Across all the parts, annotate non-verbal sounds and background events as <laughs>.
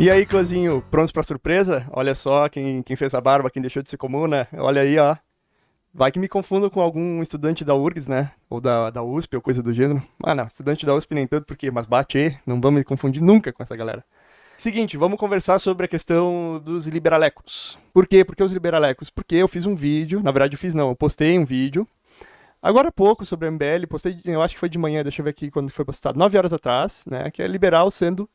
E aí, Clozinho, prontos pra surpresa? Olha só quem, quem fez a barba, quem deixou de ser comuna. Olha aí, ó. Vai que me confundo com algum estudante da URGS, né? Ou da, da USP, ou coisa do gênero. Ah, não, estudante da USP nem tanto, porque, mas bate, não vamos me confundir nunca com essa galera. Seguinte, vamos conversar sobre a questão dos liberalecos. Por quê? Porque os liberalecos? Porque eu fiz um vídeo, na verdade eu fiz não, eu postei um vídeo, agora há pouco sobre a MBL, postei, eu acho que foi de manhã, deixa eu ver aqui quando foi postado, 9 horas atrás, né, que é liberal sendo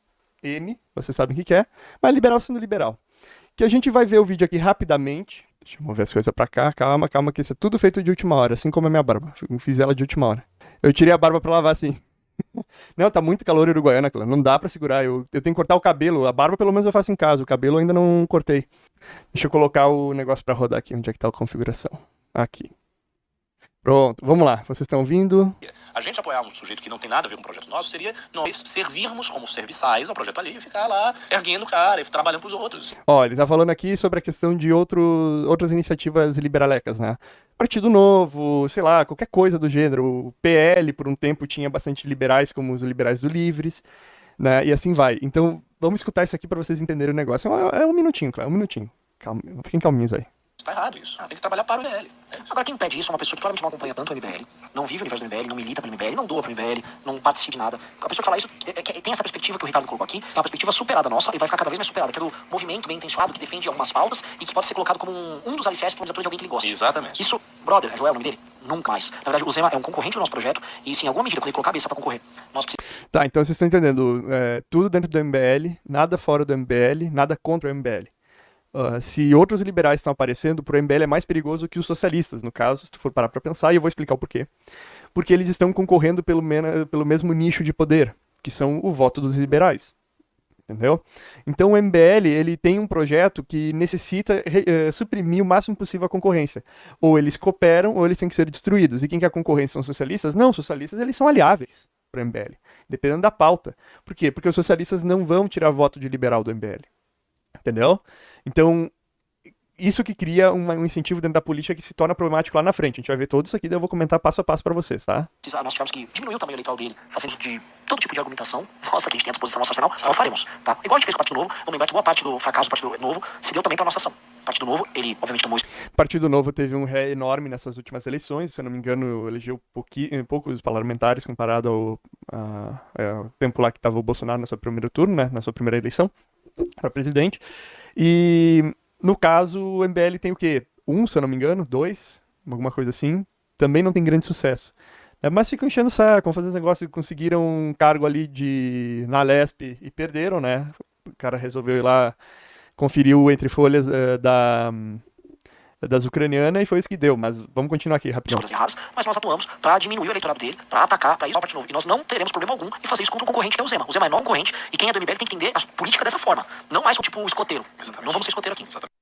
M, vocês sabem o que é, mas liberal sendo liberal. Que a gente vai ver o vídeo aqui rapidamente, deixa eu mover as coisas pra cá, calma, calma, que isso é tudo feito de última hora, assim como a minha barba, eu fiz ela de última hora. Eu tirei a barba pra lavar assim. <laughs> Não, tá muito calor uruguaiana, cara. Não dá pra segurar. Eu, eu tenho que cortar o cabelo. A barba, pelo menos, eu faço em casa. O cabelo eu ainda não cortei. Deixa eu colocar o negócio pra rodar aqui. Onde é que tá a configuração? Aqui. Pronto, vamos lá. Vocês estão ouvindo? A gente apoiar um sujeito que não tem nada a ver com o projeto nosso seria nós servirmos como serviçais ao projeto ali e ficar lá erguendo o cara e trabalhando pros outros. Ó, ele tá falando aqui sobre a questão de outro, outras iniciativas liberalecas, né? Partido Novo, sei lá, qualquer coisa do gênero. O PL, por um tempo, tinha bastante liberais, como os liberais do Livres, né? E assim vai. Então, vamos escutar isso aqui para vocês entenderem o negócio. É, é um minutinho, claro, é um minutinho. Calma, fiquem calminhos aí. Tá errado isso. Ah, tem que trabalhar para o MBL. Agora, quem pede isso é uma pessoa que claramente não acompanha tanto o MBL, não vive o universo do MBL, não milita pelo MBL, não doa pro MBL, não participa de nada. A pessoa que fala isso é, é, tem essa perspectiva que o Ricardo colocou aqui, é uma perspectiva superada nossa e vai ficar cada vez mais superada, que é do movimento bem intencionado que defende algumas pautas e que pode ser colocado como um, um dos alicerces para um de alguém que ele gosta. Exatamente. Isso, brother, é Joel o nome dele? Nunca mais. Na verdade, o Zema é um concorrente do nosso projeto e, sim, em alguma medida, quando ele colocar a cabeça para concorrer, nós precisamos. Tá, então vocês estão entendendo. É, tudo dentro do MBL, nada fora do MBL, nada contra o MBL. Uh, se outros liberais estão aparecendo, para o MBL é mais perigoso que os socialistas, no caso, se tu for parar para pensar, e eu vou explicar o porquê. Porque eles estão concorrendo pelo, pelo mesmo nicho de poder, que são o voto dos liberais. Entendeu? Então o MBL ele tem um projeto que necessita uh, suprimir o máximo possível a concorrência. Ou eles cooperam, ou eles têm que ser destruídos. E quem quer concorrência são socialistas? Não, socialistas eles são aliáveis para o MBL, dependendo da pauta. Por quê? Porque os socialistas não vão tirar voto de liberal do MBL. Entendeu? Então, isso que cria um, um incentivo dentro da política que se torna problemático lá na frente. A gente vai ver tudo isso aqui, daí eu vou comentar passo a passo para vocês, tá? Nós tivemos que diminuir o tamanho eleitoral dele, fazendo de todo tipo de argumentação. Nossa, que a gente tem à disposição nosso arsenal, nós faremos, tá? Igual a gente fez com o Partido Novo, vamos lembrar que boa parte do fracasso do Partido Novo se deu também para nossa ação. O Partido Novo, ele obviamente tomou isso. Partido Novo teve um ré enorme nessas últimas eleições, se eu não me engano, elegeu poucos parlamentares comparado ao, a, é, ao tempo lá que estava o Bolsonaro no seu primeiro turno, né, na sua primeira eleição para presidente. E no caso, o MBL tem o quê? Um, se eu não me engano, dois, alguma coisa assim. Também não tem grande sucesso. É, mas ficam enchendo o saco, fazer esse negócio, conseguiram um cargo ali de na Lesp e perderam, né? O cara resolveu ir lá, conferiu entre folhas uh, da das ucranianas e foi isso que deu. Mas vamos continuar aqui rapidinho. Erradas, mas nós atuamos para diminuir o eleitorado dele, para atacar, para isso parte novo. E nós não teremos problema algum em fazer isso contra um concorrente que é o Zema. O Zema é não concorrente e quem é do MBL tem que entender a política dessa forma. Não mais tipo escoteiro. Exatamente. Não vamos ser escoteiro aqui. Exatamente.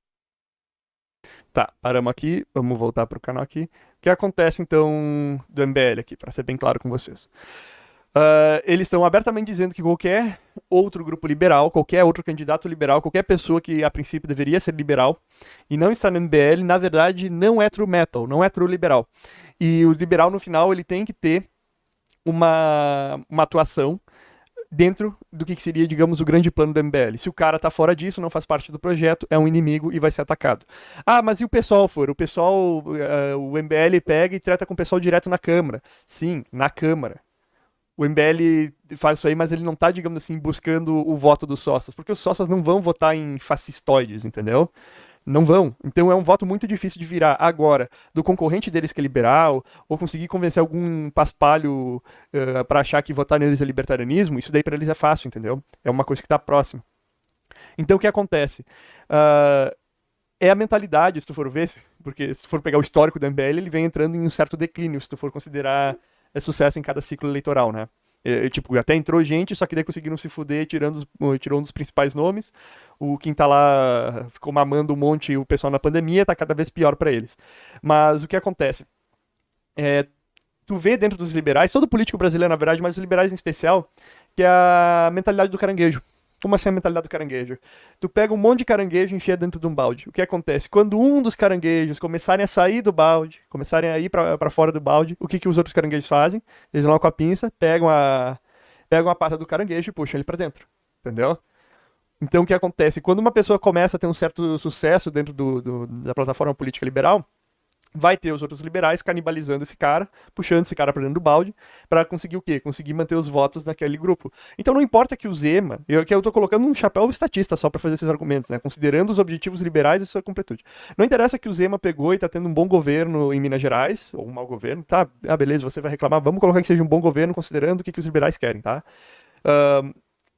Tá, paramos aqui, vamos voltar para o canal aqui. O que acontece então do MBL aqui, para ser bem claro com vocês? Uh, eles estão abertamente dizendo que qualquer outro grupo liberal, qualquer outro candidato liberal, qualquer pessoa que a princípio deveria ser liberal e não está no MBL, na verdade não é true metal, não é true liberal. E o liberal no final ele tem que ter uma, uma atuação dentro do que seria, digamos, o grande plano do MBL. Se o cara tá fora disso, não faz parte do projeto, é um inimigo e vai ser atacado. Ah, mas e o pessoal for? O pessoal, uh, o MBL pega e trata com o pessoal direto na Câmara. Sim, na Câmara o MBL faz isso aí, mas ele não tá, digamos assim, buscando o voto dos sócios, porque os sócios não vão votar em fascistoides, entendeu? Não vão. Então é um voto muito difícil de virar agora do concorrente deles que é liberal, ou conseguir convencer algum paspalho uh, eh, para achar que votar neles é libertarianismo, isso daí para eles é fácil, entendeu? É uma coisa que está próxima. Então o que acontece? Uh, é a mentalidade, se tu for ver, porque se tu for pegar o histórico do MBL, ele vem entrando em um certo declínio, se tu for considerar sucesso em cada ciclo eleitoral, né? É, tipo, até entrou gente, só que daí conseguiram se fuder, tirando, tirou um dos principais nomes. O quem tá lá ficou mamando um monte o pessoal na pandemia, tá cada vez pior para eles. Mas o que acontece? É, tu vê dentro dos liberais, todo político brasileiro, na verdade, mas os liberais em especial, que é a mentalidade do caranguejo. Como assim a mentalidade do caranguejo? Tu pega um monte de caranguejo e enfia dentro de um balde. O que acontece? Quando um dos caranguejos começarem a sair do balde, começarem a ir para fora do balde, o que, que os outros caranguejos fazem? Eles vão lá com a pinça, pegam a, pegam a pata do caranguejo e puxam ele para dentro. Entendeu? Então, o que acontece? Quando uma pessoa começa a ter um certo sucesso dentro do, do, da plataforma política liberal, vai ter os outros liberais canibalizando esse cara, puxando esse cara para dentro do balde, para conseguir o quê? Conseguir manter os votos naquele grupo. Então não importa que o Zema, eu, que eu tô colocando um chapéu estatista só para fazer esses argumentos, né? Considerando os objetivos liberais e sua completude. Não interessa que o Zema pegou e tá tendo um bom governo em Minas Gerais, ou um mau governo, tá? Ah, beleza, você vai reclamar, vamos colocar que seja um bom governo considerando o que, que os liberais querem, tá?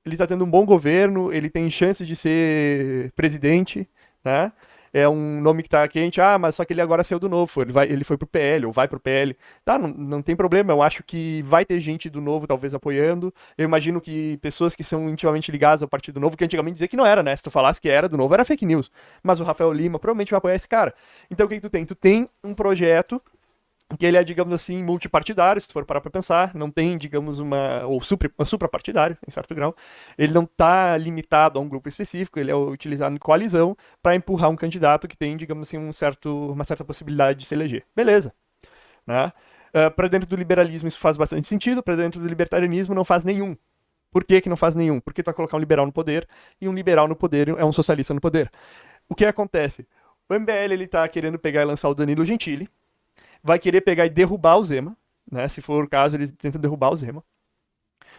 Ele está tendo um bom governo, ele tem chances de ser presidente, né? É um nome que tá quente, ah, mas só que ele agora saiu do novo, ele, vai, ele foi pro PL, ou vai pro PL. Tá, não, não tem problema, eu acho que vai ter gente do novo talvez apoiando. Eu imagino que pessoas que são intimamente ligadas ao Partido Novo, que antigamente dizia que não era, né? Se tu falasse que era do novo, era fake news. Mas o Rafael Lima provavelmente vai apoiar esse cara. Então o que, que tu tem? Tu tem um projeto que ele é, digamos assim, multipartidário, se tu for parar para pensar, não tem, digamos, uma, ou supra, suprapartidário, em certo grau, ele não está limitado a um grupo específico, ele é utilizado em coalizão para empurrar um candidato que tem, digamos assim, um certo, uma certa possibilidade de se eleger. Beleza. Né? Uh, ah, para dentro do liberalismo isso faz bastante sentido, para dentro do libertarianismo não faz nenhum. Por que, que não faz nenhum? Porque tu vai colocar um liberal no poder, e um liberal no poder é um socialista no poder. O que acontece? O MBL ele tá querendo pegar e lançar o Danilo Gentili, vai querer pegar e derrubar o Zema, né? Se for o caso, eles tentam derrubar o Zema.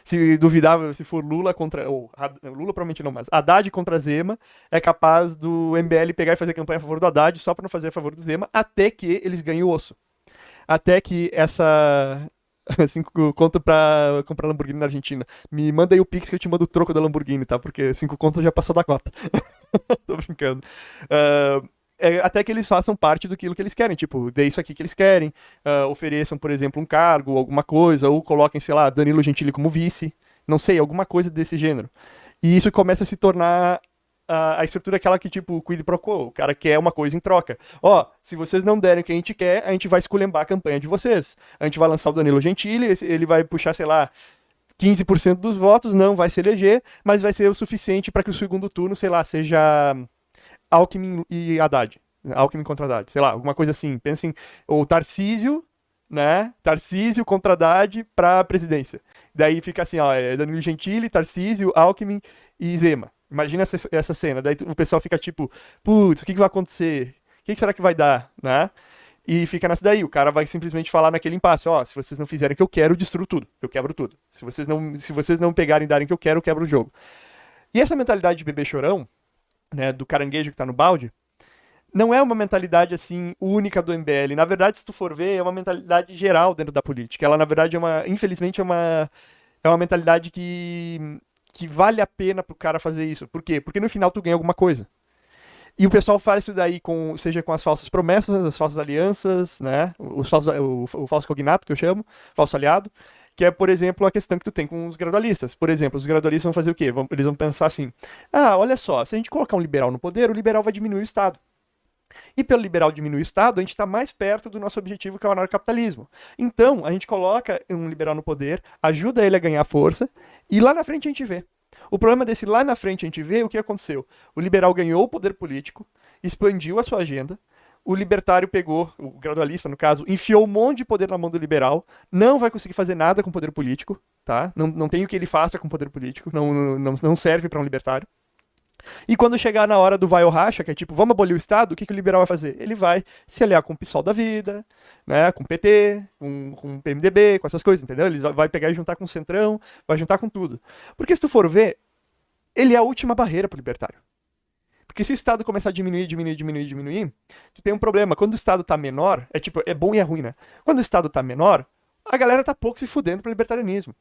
Se duvidar, se for Lula contra. Ou, Lula provavelmente não, mas Haddad contra Zema, é capaz do MBL pegar e fazer campanha a favor do Haddad só para não fazer a favor do Zema, até que eles ganhem o osso. Até que essa. <laughs> Cinco conto pra comprar Lamborghini na Argentina. Me manda aí o Pix que eu te mando o troco da Lamborghini, tá? Porque cinco contos já passou da cota. <laughs> Tô brincando. Uh, é, até que eles façam parte do que eles querem, tipo, dê isso aqui que eles querem, uh, ofereçam, por exemplo, um cargo, alguma coisa, ou coloquem, sei lá, Danilo Gentili como vice, não sei, alguma coisa desse gênero. E isso começa a se tornar a, a estrutura aquela que, tipo, quid pro quo, o cara quer uma coisa em troca. Ó, se vocês não derem o que a gente quer, a gente vai esculhambar a campanha de vocês. A gente vai lançar o Danilo Gentili, ele vai puxar, sei lá, 15% dos votos, não vai se eleger, mas vai ser o suficiente para que o segundo turno, sei lá, seja Alckmin e Haddad. Alckmin contra Haddad, sei lá, alguma coisa assim. Pensem, ou Tarcísio, né? Tarcísio contra Haddad para presidência. Daí fica assim, ó, é Danilo Gentili, Tarcísio, Alckmin e Zema. Imagina essa, essa cena. Daí o pessoal fica tipo, putz, o que, que vai acontecer? O que, que será que vai dar, né? E fica nessa daí, o cara vai simplesmente falar naquele impasse, ó, se vocês não fizerem o que eu quero, eu destruo tudo, eu quebro tudo. Se vocês não, se vocês não pegarem e darem o que eu quero, eu quebro o jogo. E essa mentalidade de bebê chorão, né, do caranguejo que está no balde, não é uma mentalidade assim única do MBL. Na verdade, se tu for ver, é uma mentalidade geral dentro da política. Ela na verdade é uma, infelizmente é uma é uma mentalidade que que vale a pena pro cara fazer isso. Por quê? Porque no final tu ganha alguma coisa. E o pessoal faz isso daí com, seja com as falsas promessas, as falsas alianças, né? Os falsos, o, o falso cognato que eu chamo, falso aliado, que é, por exemplo, a questão que tu tem com os gradualistas. Por exemplo, os gradualistas vão fazer o quê? Eles vão pensar assim: ah, olha só, se a gente colocar um liberal no poder, o liberal vai diminuir o Estado. E pelo liberal diminuir o Estado, a gente está mais perto do nosso objetivo, que é o anarcapitalismo. Então, a gente coloca um liberal no poder, ajuda ele a ganhar força, e lá na frente a gente vê. O problema desse lá na frente a gente vê o que aconteceu. O liberal ganhou o poder político, expandiu a sua agenda, o libertário pegou, o gradualista no caso, enfiou um monte de poder na mão do liberal, não vai conseguir fazer nada com o poder político, tá? Não, não tem o que ele faça com o poder político, não, não, não serve para um libertário. E quando chegar na hora do vai ou racha, que é tipo, vamos abolir o Estado, o que, que o liberal vai fazer? Ele vai se aliar com o PSOL da vida, né, com o PT, com, com o PMDB, com essas coisas, entendeu? Ele vai pegar e juntar com o Centrão, vai juntar com tudo. Porque se tu for ver, ele é a última barreira para o libertário. Porque se o Estado começar a diminuir, diminuir, diminuir, diminuir, tu tem um problema. Quando o Estado tá menor, é tipo, é bom e é ruim, né? Quando o Estado tá menor, a galera tá pouco se fudendo pro libertarianismo.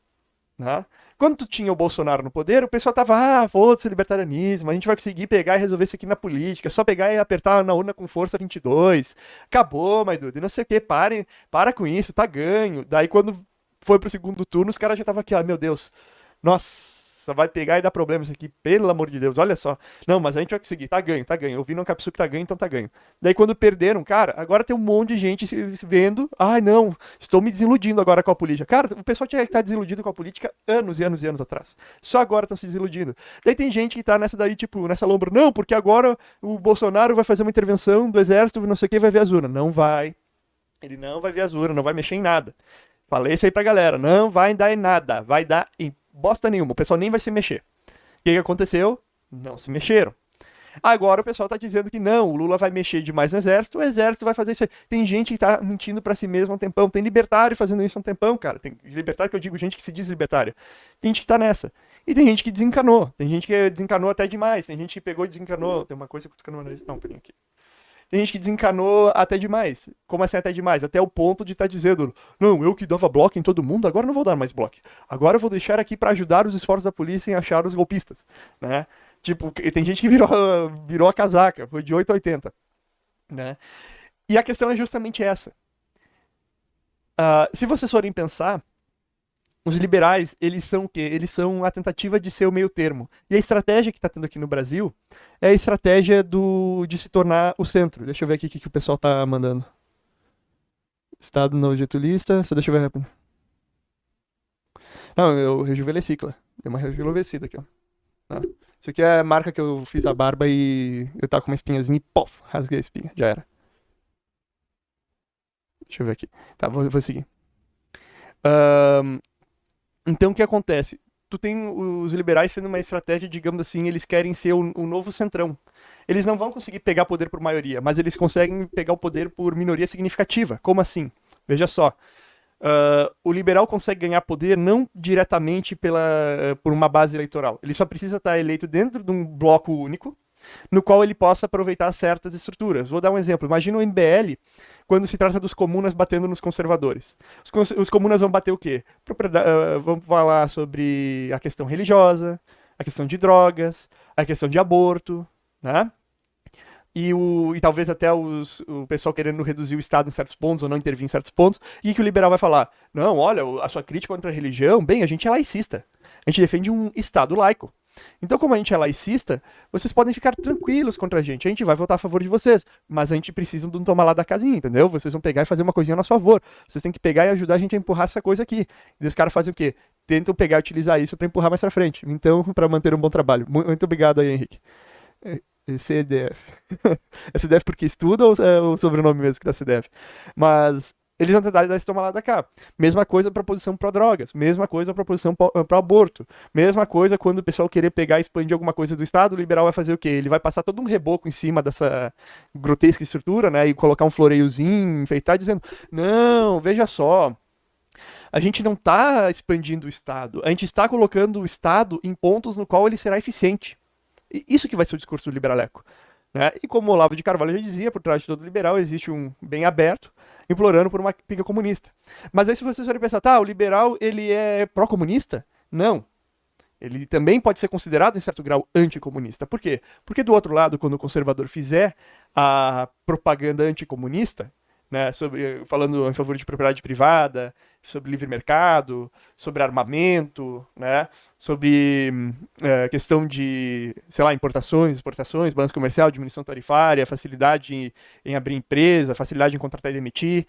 Né? Quando tu tinha o Bolsonaro no poder, o pessoal tava, ah, foda-se libertarianismo, a gente vai conseguir pegar e resolver isso aqui na política, é só pegar e apertar na urna com força 22. Acabou, my dude, não sei o que, parem, para com isso, tá ganho. Daí quando foi pro segundo turno, os caras já estavam aqui, ah, meu Deus, nossa, nossa, vai pegar e dar problema isso aqui, pelo amor de Deus, olha só. Não, mas a gente vai conseguir, tá ganho, tá ganho. Eu vi no Capsu que tá ganho, então tá ganho. Daí quando perderam, cara, agora tem um monte de gente se vendo, ai não, estou me desiludindo agora com a política. Cara, o pessoal tinha que estar desiludido com a política anos e anos e anos atrás. Só agora estão se desiludindo. Daí tem gente que tá nessa daí, tipo, nessa lombra, não, porque agora o Bolsonaro vai fazer uma intervenção do exército, não sei o que, vai ver as urnas. Não vai. Ele não vai ver as urnas, não vai mexer em nada. Falei isso aí pra galera, não vai dar em nada, vai dar em bosta nenhuma, o pessoal nem vai se mexer. O que, que aconteceu? Não se mexeram. Agora o pessoal tá dizendo que não, o Lula vai mexer demais no exército, o exército vai fazer isso aí. Tem gente que tá mentindo para si mesmo há um tempão, tem libertário fazendo isso há um tempão, cara. Tem libertário que eu digo gente que se diz libertária. Tem gente que tá nessa. E tem gente que desencanou. Tem gente que desencanou até demais. Tem gente que pegou e desencanou. Tem uma coisa que eu tô Não, peraí aqui. Tem gente que desencanou até demais. Como assim até demais? Até o ponto de estar tá dizendo: não, eu que dava bloco em todo mundo, agora não vou dar mais bloco. Agora eu vou deixar aqui para ajudar os esforços da polícia em achar os golpistas, né? Tipo, tem gente que virou, <laughs> virou a casaca, foi de 8 a 80. Né? E a questão é justamente essa. Uh, se vocês forem pensar, os liberais, eles são o quê? Eles são a tentativa de ser o meio termo. E a estratégia que está tendo aqui no Brasil é a estratégia do, de se tornar o centro. Deixa eu ver aqui o que, que o pessoal está mandando. Estado no getulista, só deixa eu ver rápido. Não, eu rejuvenesci, claro. Deu uma rejuvenescida aqui, ó. Isso aqui é a marca que eu fiz a barba e eu tava com uma espinhazinha e pof, rasguei a espinha, já era. Deixa eu ver aqui. Tá, vou, vou seguir. Um, então o que acontece? Tu tem os liberais sendo uma estratégia, digamos assim, eles querem ser o, o novo centrão. Eles não vão conseguir pegar poder por maioria, mas eles conseguem pegar o poder por minoria significativa. Como assim? Veja só. Uh, o liberal consegue ganhar poder não diretamente pela, uh, por uma base eleitoral. Ele só precisa estar eleito dentro de um bloco único, no qual ele possa aproveitar certas estruturas. Vou dar um exemplo. Imagina o MBL quando se trata dos comunas batendo nos conservadores. Os, os comunas vão bater o quê? Uh, vão falar sobre a questão religiosa, a questão de drogas, a questão de aborto, né? e, o, e talvez até os, o pessoal querendo reduzir o Estado em certos pontos ou não intervir em certos pontos, e que o liberal vai falar: não, olha, a sua crítica contra a religião, bem, a gente é laicista. A gente defende um Estado laico. Então, como a gente é laicista, vocês podem ficar tranquilos contra a gente. A gente vai votar a favor de vocês. Mas a gente precisa de um tomar lá da casinha, entendeu? Vocês vão pegar e fazer uma coisinha a nosso favor. Vocês têm que pegar e ajudar a gente a empurrar essa coisa aqui. E os caras fazem o quê? Tentam pegar e utilizar isso para empurrar mais pra frente. Então, <laughs> para manter um bom trabalho. Muito obrigado aí, Henrique. CDF. é CDF <laughs> porque estuda ou é o sobrenome mesmo que dá CDF? Mas eles vão tentar dar esse toma lá da cá. Mesma coisa para posição para drogas, mesma coisa para posição para aborto, mesma coisa quando o pessoal querer pegar e expandir alguma coisa do Estado, o liberal vai fazer o quê? Ele vai passar todo um reboco em cima dessa grotesca estrutura, né, e colocar um floreiozinho, enfeitar, dizendo: não, veja só. A gente não está expandindo o Estado, a gente está colocando o Estado em pontos no qual ele será eficiente. Isso que vai ser o discurso do liberaleco. Né? E como Olavo de Carvalho já dizia, por trás de todo liberal existe um bem aberto, implorando por uma pinga comunista. Mas aí se vocês forem pensar, tá, o liberal ele é pró-comunista? Não. Ele também pode ser considerado, em certo grau, anticomunista. Por quê? Porque do outro lado, quando o conservador fizer a propaganda anticomunista, né, sobre, falando em favor de propriedade privada, sobre livre mercado, sobre armamento, né, sobre é, questão de, sei lá, importações, exportações, balanço comercial, diminuição tarifária, facilidade em, em, abrir empresa, facilidade em contratar e demitir,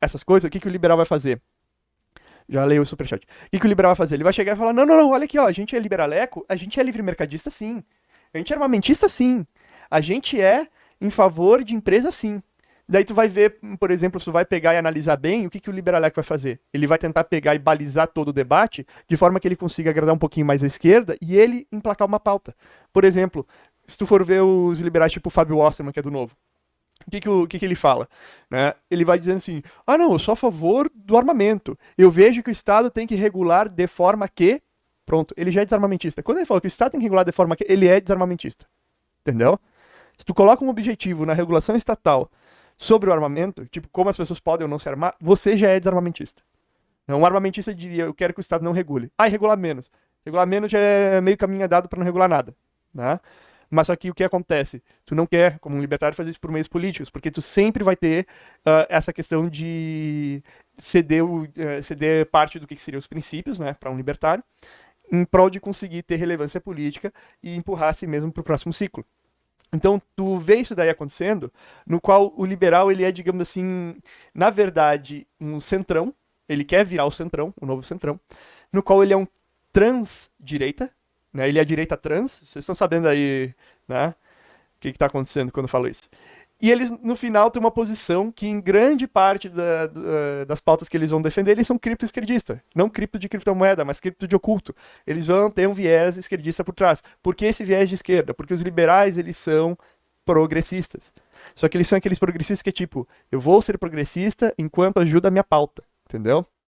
essas coisas, o que, que o liberal vai fazer? Já leio o superchat. O que, que o liberal vai fazer? Ele vai chegar e falar, não, não, não, olha aqui, ó, a gente é liberaleco, a gente é livre mercadista sim, a gente é armamentista sim, a gente é em favor de empresa sim, Daí tu vai ver, por exemplo, se tu vai pegar e analisar bem, o que, que o Liberalec vai fazer? Ele vai tentar pegar e balizar todo o debate de forma que ele consiga agradar um pouquinho mais a esquerda e ele emplacar uma pauta. Por exemplo, se tu for ver os liberais tipo o Fábio Osterman, que é do Novo, o que, que, o, que, que ele fala? Né? Ele vai dizendo assim: ah, não, eu sou a favor do armamento. Eu vejo que o Estado tem que regular de forma que. Pronto, ele já é desarmamentista. Quando ele fala que o Estado tem que regular de forma que. Ele é desarmamentista. Entendeu? Se tu coloca um objetivo na regulação estatal sobre o armamento, tipo, como as pessoas podem ou não se armar, você já é desarmamentista. Um armamentista diria, eu quero que o Estado não regule. Ah, e regular menos. Regular menos já é meio caminho dado para não regular nada. Né? Mas que o que acontece? Tu não quer, como um libertário, fazer isso por meios políticos, porque tu sempre vai ter uh, essa questão de ceder, uh, ceder parte do que seriam os princípios, né, para um libertário, em prol de conseguir ter relevância política e empurrar a si mesmo para o próximo ciclo. Então, tu vê isso daí acontecendo, no qual o liberal, ele é, digamos assim, na verdade, um centrão, ele quer virar o centrão, o novo centrão, no qual ele é um trans-direita, né? Ele é a direita trans, vocês estão sabendo aí, né? O que está acontecendo quando eu falo isso. E eles, no final, têm uma posição que, em grande parte da, da, das pautas que eles vão defender, eles são cripto-esquerdistas. Não cripto de criptomoeda, mas cripto de oculto. Eles vão ter um viés esquerdista por trás. Por que esse viés de esquerda? Porque os liberais, eles são progressistas. Só que eles são aqueles progressistas que é tipo, eu vou ser progressista enquanto ajuda a minha pauta, entendeu?